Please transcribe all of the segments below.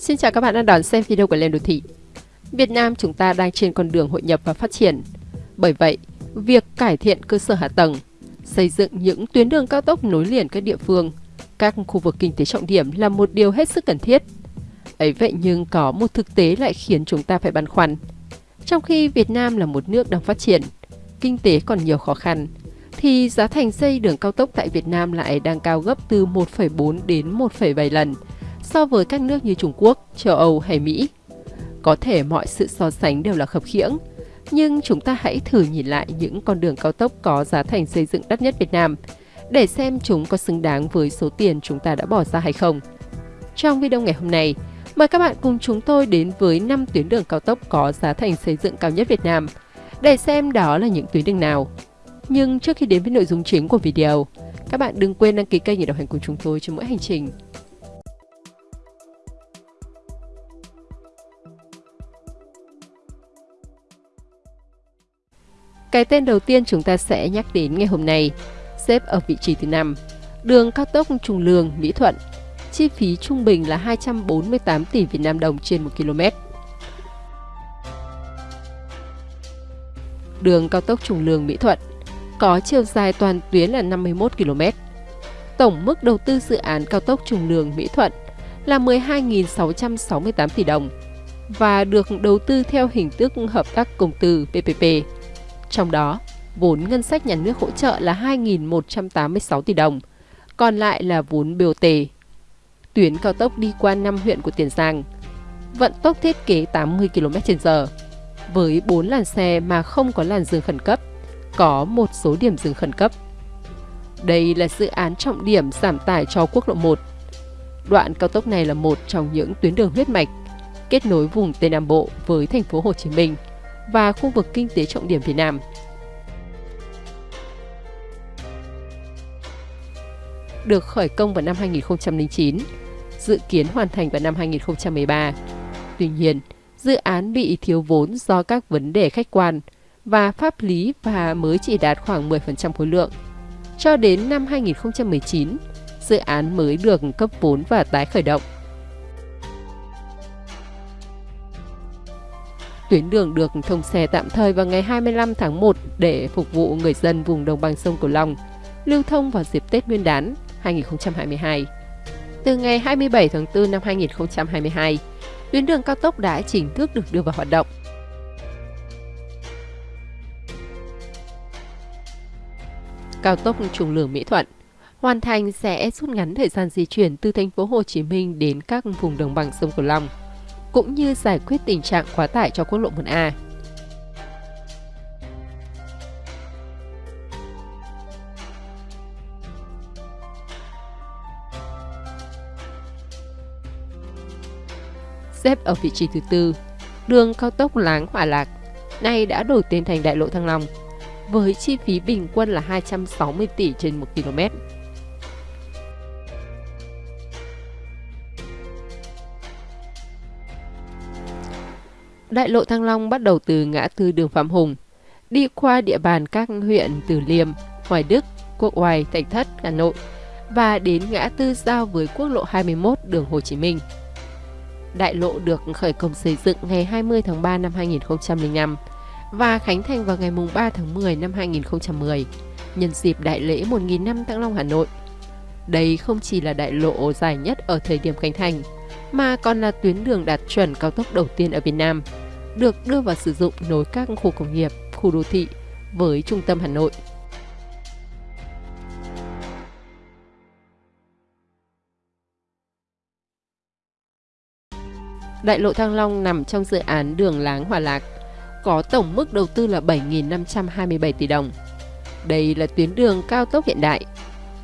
Xin chào các bạn đang đón xem video của Lên Đô Thị. Việt Nam chúng ta đang trên con đường hội nhập và phát triển. Bởi vậy, việc cải thiện cơ sở hạ tầng, xây dựng những tuyến đường cao tốc nối liền các địa phương, các khu vực kinh tế trọng điểm là một điều hết sức cần thiết. Ấy vậy nhưng có một thực tế lại khiến chúng ta phải băn khoăn. Trong khi Việt Nam là một nước đang phát triển, kinh tế còn nhiều khó khăn, thì giá thành xây đường cao tốc tại Việt Nam lại đang cao gấp từ 1,4 đến 1,7 lần so với các nước như Trung Quốc, châu Âu hay Mỹ. Có thể mọi sự so sánh đều là khập khiễng, nhưng chúng ta hãy thử nhìn lại những con đường cao tốc có giá thành xây dựng đắt nhất Việt Nam để xem chúng có xứng đáng với số tiền chúng ta đã bỏ ra hay không. Trong video ngày hôm nay, mời các bạn cùng chúng tôi đến với 5 tuyến đường cao tốc có giá thành xây dựng cao nhất Việt Nam để xem đó là những tuyến đường nào. Nhưng trước khi đến với nội dung chính của video, các bạn đừng quên đăng ký kênh để đồng hành cùng chúng tôi trên mỗi hành trình. Cái tên đầu tiên chúng ta sẽ nhắc đến ngày hôm nay, xếp ở vị trí thứ 5, đường cao tốc Trung Lương Mỹ Thuận. Chi phí trung bình là 248 tỷ Việt Nam đồng trên 1 km. Đường cao tốc Trung Lương Mỹ Thuận có chiều dài toàn tuyến là 51 km. Tổng mức đầu tư dự án cao tốc Trung Lương Mỹ Thuận là 12.668 tỷ đồng và được đầu tư theo hình thức hợp tác công tư PPP. Trong đó, vốn ngân sách nhà nước hỗ trợ là 2.186 tỷ đồng, còn lại là vốn BOT. Tuyến cao tốc đi qua 5 huyện của Tiền Giang, vận tốc thiết kế 80 km/h, với 4 làn xe mà không có làn dừng khẩn cấp, có một số điểm dừng khẩn cấp. Đây là dự án trọng điểm giảm tải cho quốc lộ 1. Đoạn cao tốc này là một trong những tuyến đường huyết mạch kết nối vùng Tây Nam Bộ với thành phố Hồ Chí Minh và khu vực kinh tế trọng điểm Việt Nam. Được khởi công vào năm 2009, dự kiến hoàn thành vào năm 2013. Tuy nhiên, dự án bị thiếu vốn do các vấn đề khách quan và pháp lý và mới chỉ đạt khoảng 10% khối lượng. Cho đến năm 2019, dự án mới được cấp vốn và tái khởi động. Tuyến đường được thông xe tạm thời vào ngày 25 tháng 1 để phục vụ người dân vùng đồng bằng sông Cửu Long, lưu thông vào dịp Tết Nguyên đán 2022. Từ ngày 27 tháng 4 năm 2022, tuyến đường cao tốc đã chính thức được đưa vào hoạt động. Cao tốc Trung Lương Mỹ Thuận hoàn thành sẽ rút ngắn thời gian di chuyển từ thành phố Hồ Chí Minh đến các vùng đồng bằng sông Cửu Long cũng như giải quyết tình trạng quá tải cho quốc lộ 1A. Xếp ở vị trí thứ tư, đường cao tốc Láng Hòa Lạc, nay đã đổi tên thành Đại lộ Thăng Long, với chi phí bình quân là 260 tỷ trên 1 km. Đại lộ Thăng Long bắt đầu từ ngã tư đường Phạm Hùng, đi qua địa bàn các huyện Từ Liêm, Hoài Đức, Quốc Oai, Thạch Thất, Hà Nội và đến ngã tư giao với quốc lộ 21 đường Hồ Chí Minh. Đại lộ được khởi công xây dựng ngày 20 tháng 3 năm 2005 và khánh thành vào ngày 3 tháng 10 năm 2010 nhân dịp đại lễ 1.000 năm Thăng Long Hà Nội. Đây không chỉ là đại lộ dài nhất ở thời điểm khánh thành, mà còn là tuyến đường đạt chuẩn cao tốc đầu tiên ở Việt Nam, được đưa vào sử dụng nối các khu công nghiệp, khu đô thị với trung tâm Hà Nội. Đại lộ Thăng Long nằm trong dự án đường Láng Hòa Lạc, có tổng mức đầu tư là 7.527 tỷ đồng. Đây là tuyến đường cao tốc hiện đại,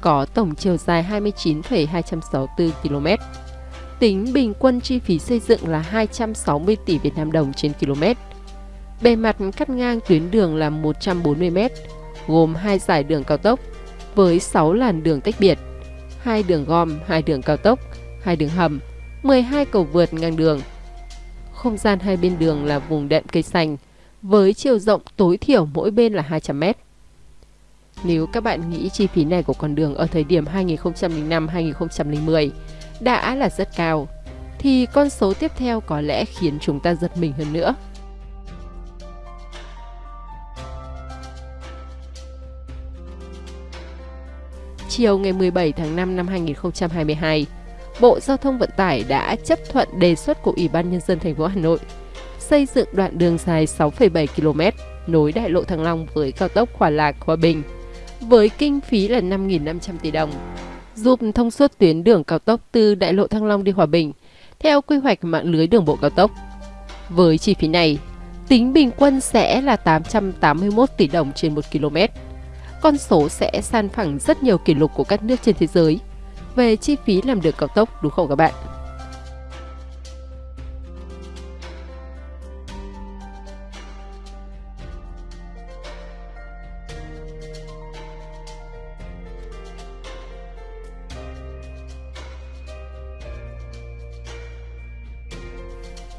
có tổng chiều dài 29,264 km Tính bình quân chi phí xây dựng là 260 tỷ Việt Nam đồng trên km. Bề mặt cắt ngang tuyến đường là 140 m, gồm hai giải đường cao tốc với 6 làn đường tách biệt, hai đường gom, hai đường cao tốc, hai đường hầm, 12 cầu vượt ngang đường. Không gian hai bên đường là vùng đệm cây xanh với chiều rộng tối thiểu mỗi bên là 200 m. Nếu các bạn nghĩ chi phí này của con đường ở thời điểm 2005-2010 đã là rất cao, thì con số tiếp theo có lẽ khiến chúng ta giật mình hơn nữa. Chiều ngày 17 tháng 5 năm 2022, Bộ Giao thông Vận tải đã chấp thuận đề xuất của Ủy ban Nhân dân thành phố Hà Nội xây dựng đoạn đường dài 6,7 km nối đại lộ Thăng Long với cao tốc Hòa Lạc Hòa Bình với kinh phí là 5.500 tỷ đồng, giúp thông suốt tuyến đường cao tốc từ đại lộ Thăng Long đi Hòa Bình theo quy hoạch mạng lưới đường bộ cao tốc. Với chi phí này, tính bình quân sẽ là 881 tỷ đồng trên 1 km. Con số sẽ san phẳng rất nhiều kỷ lục của các nước trên thế giới về chi phí làm đường cao tốc đúng không các bạn?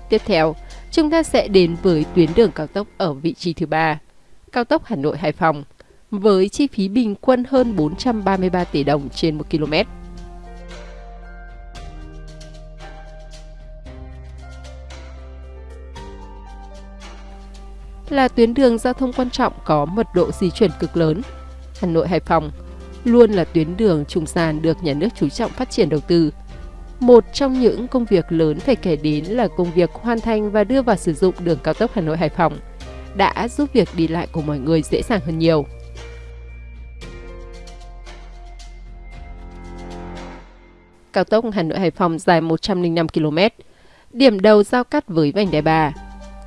Tiếp theo, chúng ta sẽ đến với tuyến đường cao tốc ở vị trí thứ ba, cao tốc Hà Nội Hải Phòng, với chi phí bình quân hơn 433 tỷ đồng trên 1 km. Là tuyến đường giao thông quan trọng có mật độ di chuyển cực lớn. Hà Nội Hải Phòng luôn là tuyến đường trung gian được nhà nước chú trọng phát triển đầu tư một trong những công việc lớn phải kể đến là công việc hoàn thành và đưa vào sử dụng đường cao tốc Hà Nội Hải Phòng đã giúp việc đi lại của mọi người dễ dàng hơn nhiều. Cao tốc Hà Nội Hải Phòng dài 105 km, điểm đầu giao cắt với vành đai 3,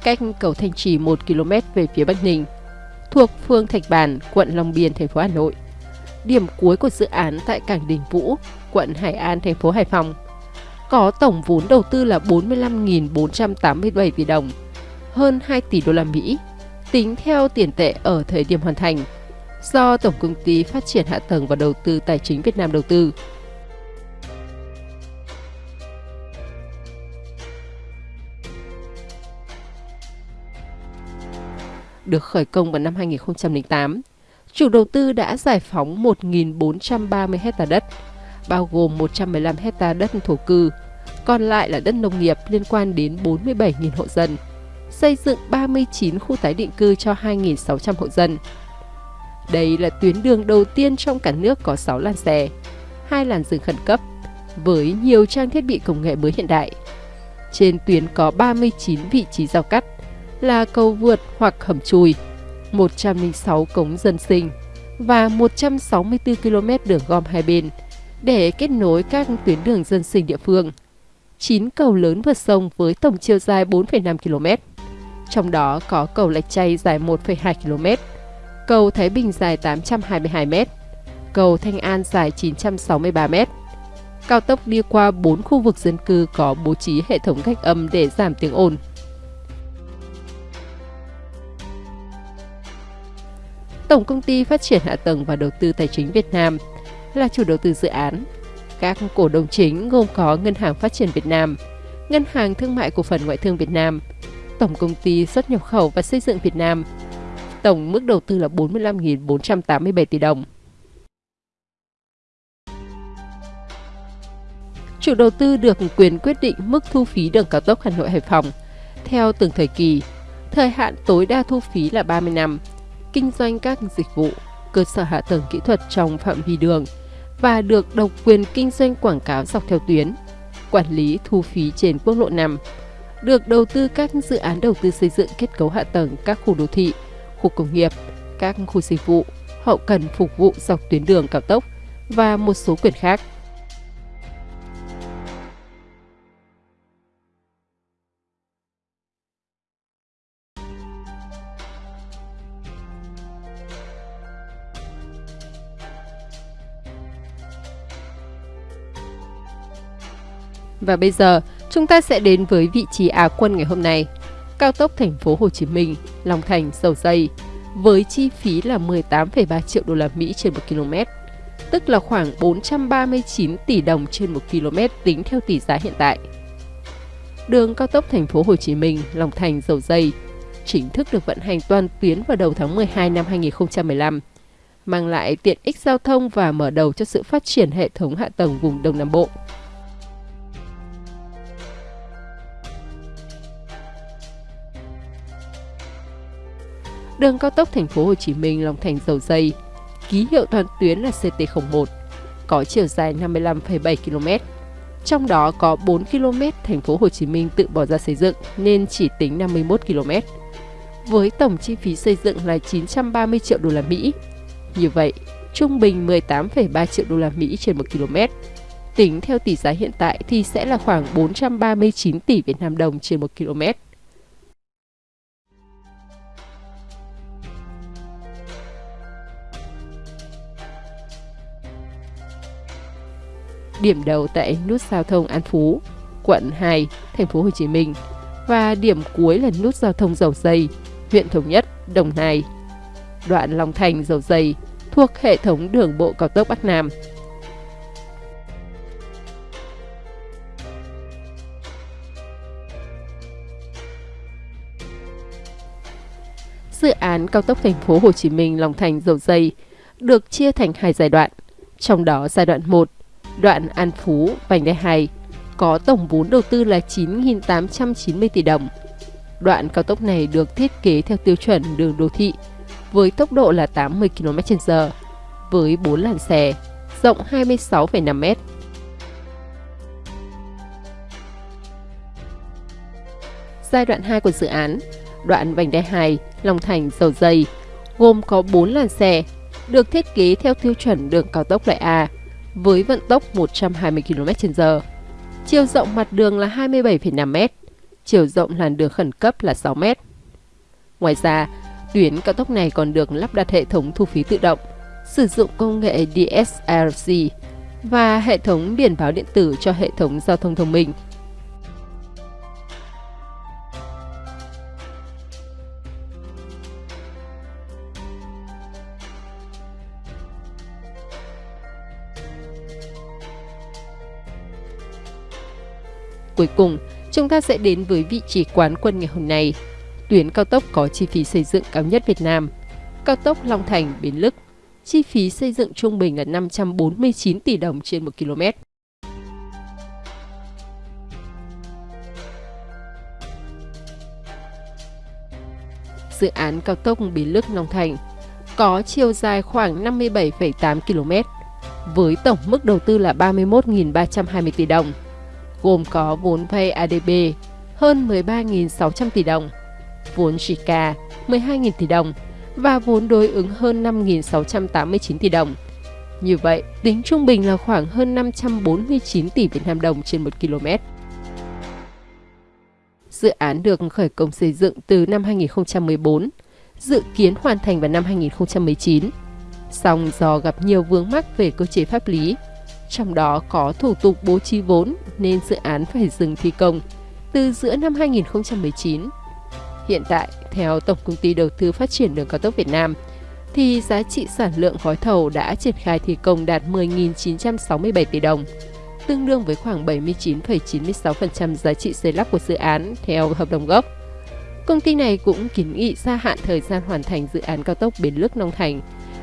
cách cầu Thanh Trì 1 km về phía Bắc Ninh, thuộc phường Thạch Bàn, quận Long Biên, thành phố Hà Nội. Điểm cuối của dự án tại cảng Đình Vũ, quận Hải An, thành phố Hải Phòng – có tổng vốn đầu tư là 45.487 tỷ đồng, hơn 2 tỷ đô la Mỹ, tính theo tiền tệ ở thời điểm hoàn thành, do Tổng Công ty Phát triển Hạ tầng và Đầu tư Tài chính Việt Nam đầu tư. Được khởi công vào năm 2008, chủ đầu tư đã giải phóng 1.430 hecta đất, bao gồm 115 hecta đất thổ cư, còn lại là đất nông nghiệp liên quan đến 47.000 hộ dân, xây dựng 39 khu tái định cư cho 2.600 hộ dân. Đây là tuyến đường đầu tiên trong cả nước có 6 làn xe, hai làn dừng khẩn cấp, với nhiều trang thiết bị công nghệ mới hiện đại. Trên tuyến có 39 vị trí giao cắt, là cầu vượt hoặc hầm chui, 106 cống dân sinh và 164 km đường gom hai bên để kết nối các tuyến đường dân sinh địa phương. 9 cầu lớn vượt sông với tổng chiều dài 4,5 km. Trong đó có cầu Lạch Chay dài 1,2 km, cầu Thái Bình dài 822 m, cầu Thanh An dài 963 m. Cao tốc đi qua 4 khu vực dân cư có bố trí hệ thống cách âm để giảm tiếng ồn. Tổng công ty Phát triển Hạ tầng và Đầu tư Tài chính Việt Nam là chủ đầu tư dự án các cổ đông chính gồm có Ngân hàng Phát triển Việt Nam, Ngân hàng Thương mại Cổ phần Ngoại thương Việt Nam, Tổng công ty xuất nhập khẩu và xây dựng Việt Nam. Tổng mức đầu tư là 45.487 tỷ đồng. Chủ đầu tư được quyền quyết định mức thu phí đường cao tốc Hà Nội Hải Phòng theo từng thời kỳ. Thời hạn tối đa thu phí là 30 năm. Kinh doanh các dịch vụ, cơ sở hạ tầng kỹ thuật trong phạm vi đường – và được độc quyền kinh doanh quảng cáo dọc theo tuyến, quản lý thu phí trên quốc lộ 5, được đầu tư các dự án đầu tư xây dựng kết cấu hạ tầng các khu đô thị, khu công nghiệp, các khu dịch vụ, hậu cần phục vụ dọc tuyến đường cao tốc và một số quyền khác. Và bây giờ, chúng ta sẽ đến với vị trí Á quân ngày hôm nay. Cao tốc thành phố Hồ Chí Minh, Long Thành, Dầu Dây với chi phí là 18,3 triệu đô la Mỹ trên 1 km, tức là khoảng 439 tỷ đồng trên 1 km tính theo tỷ giá hiện tại. Đường cao tốc thành phố Hồ Chí Minh, Long Thành, Dầu Dây chính thức được vận hành toàn tuyến vào đầu tháng 12 năm 2015, mang lại tiện ích giao thông và mở đầu cho sự phát triển hệ thống hạ tầng vùng Đông Nam Bộ. Đường cao tốc thành phố Hồ Chí Minh Long Thành Dầu Dây, ký hiệu toàn tuyến là CT01, có chiều dài 55,7 km. Trong đó có 4 km thành phố Hồ Chí Minh tự bỏ ra xây dựng nên chỉ tính 51 km. Với tổng chi phí xây dựng là 930 triệu đô la Mỹ. Như vậy, trung bình 18,3 triệu đô la Mỹ trên 1 km. Tính theo tỷ giá hiện tại thì sẽ là khoảng 439 tỷ Việt Nam đồng trên 1 km. Điểm đầu tại nút giao thông An Phú, quận 2, thành phố Hồ Chí Minh và điểm cuối là nút giao thông Dầu Dây, huyện Thống Nhất, Đồng Nai. Đoạn Long Thành Dầu Dây thuộc hệ thống đường bộ cao tốc Bắc Nam. Dự án cao tốc thành phố Hồ Chí Minh Long Thành Dầu Dây được chia thành hai giai đoạn. Trong đó giai đoạn 1 đoạn An Phú, vành đai 2, có tổng vốn đầu tư là 9.890 tỷ đồng. Đoạn cao tốc này được thiết kế theo tiêu chuẩn đường đô thị với tốc độ là 80 km/h với 4 làn xe, rộng 26,5 m. Giai đoạn 2 của dự án, đoạn vành đai 2, Long Thành, Dầu Dây, gồm có 4 làn xe, được thiết kế theo tiêu chuẩn đường cao tốc loại A với vận tốc 120 km/h. Chiều rộng mặt đường là 27,5 m, chiều rộng làn đường khẩn cấp là 6 m. Ngoài ra, tuyến cao tốc này còn được lắp đặt hệ thống thu phí tự động, sử dụng công nghệ DSRC và hệ thống biển báo điện tử cho hệ thống giao thông thông minh. Cuối cùng, chúng ta sẽ đến với vị trí quán quân ngày hôm nay. Tuyến cao tốc có chi phí xây dựng cao nhất Việt Nam. Cao tốc Long Thành – Bến Lức. Chi phí xây dựng trung bình là 549 tỷ đồng trên 1 km. Dự án cao tốc Bến Lức Long Thành có chiều dài khoảng 57,8 km với tổng mức đầu tư là 31.320 tỷ đồng gồm có vốn vay ADB hơn 13.600 tỷ đồng, vốn JICA 12.000 tỷ đồng và vốn đối ứng hơn 5.689 tỷ đồng. Như vậy, tính trung bình là khoảng hơn 549 tỷ Việt Nam đồng trên 1 km. Dự án được khởi công xây dựng từ năm 2014, dự kiến hoàn thành vào năm 2019. Song do gặp nhiều vướng mắc về cơ chế pháp lý, trong đó có thủ tục bố trí vốn nên dự án phải dừng thi công từ giữa năm 2019. Hiện tại, theo Tổng Công ty Đầu tư Phát triển Đường Cao tốc Việt Nam, thì giá trị sản lượng gói thầu đã triển khai thi công đạt 10.967 tỷ đồng, tương đương với khoảng 79,96% giá trị xây lắp của dự án theo hợp đồng gốc. Công ty này cũng kiến nghị gia hạn thời gian hoàn thành dự án cao tốc Bến Lức Long Thành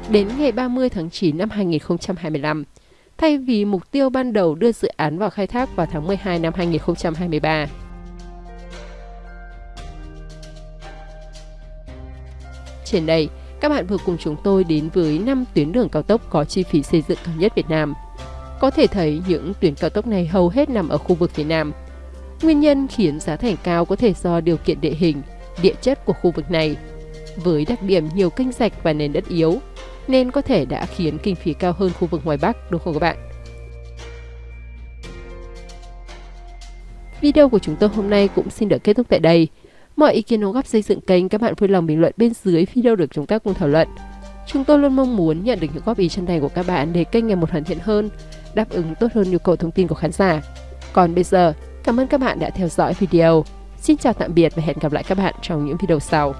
đến ngày 30 tháng 9 năm 2025 thay vì mục tiêu ban đầu đưa dự án vào khai thác vào tháng 12 năm 2023. Trên đây, các bạn vừa cùng chúng tôi đến với 5 tuyến đường cao tốc có chi phí xây dựng cao nhất Việt Nam. Có thể thấy những tuyến cao tốc này hầu hết nằm ở khu vực phía Nam. Nguyên nhân khiến giá thành cao có thể do điều kiện địa hình, địa chất của khu vực này. Với đặc điểm nhiều kênh rạch và nền đất yếu, nên có thể đã khiến kinh phí cao hơn khu vực ngoài Bắc, đúng không các bạn? Video của chúng tôi hôm nay cũng xin được kết thúc tại đây. Mọi ý kiến đóng góp xây dựng kênh các bạn vui lòng bình luận bên dưới video được chúng ta cùng thảo luận. Chúng tôi luôn mong muốn nhận được những góp ý chân thành của các bạn để kênh ngày một hoàn thiện hơn, đáp ứng tốt hơn nhu cầu thông tin của khán giả. Còn bây giờ, cảm ơn các bạn đã theo dõi video. Xin chào tạm biệt và hẹn gặp lại các bạn trong những video sau.